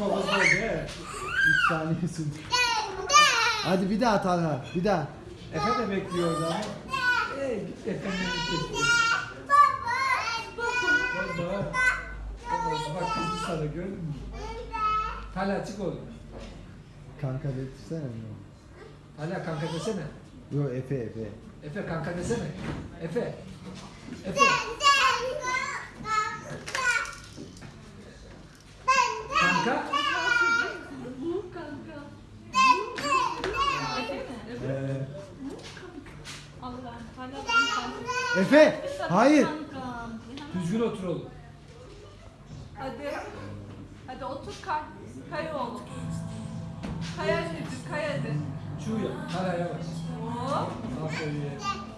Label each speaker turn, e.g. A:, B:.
A: Çok hızlı oldu he.
B: 3 saniye sürdü. Hadi bir daha Talha. Bir daha.
A: Efe de bekliyor orada. Hey git Efe'nin kesti. Baba. Babası bak kızdı sana gördün mü? Hala çık oğlum.
B: Kanka dedirtsene mi?
A: Hala kanka desene.
B: Yo Efe Efe.
A: Efe kanka desene. Efe. Efe. Kanka.
B: Ee,
C: Allah. Hala benim kankam.
B: Efe! Hayır.
C: Kankam.
A: Düzgün otur oğlum.
C: Hadi. Hadi otur kay. Kay oğlum. Kay anneciğim kay hadi.
A: Şu ya. Hala yavaş.
C: Hop.
A: Aferin.